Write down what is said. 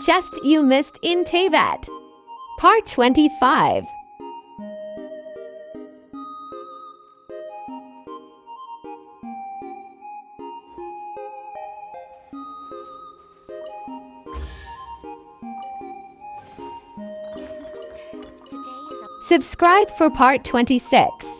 Chest you missed in Teyvat, Part 25. Subscribe for part 26.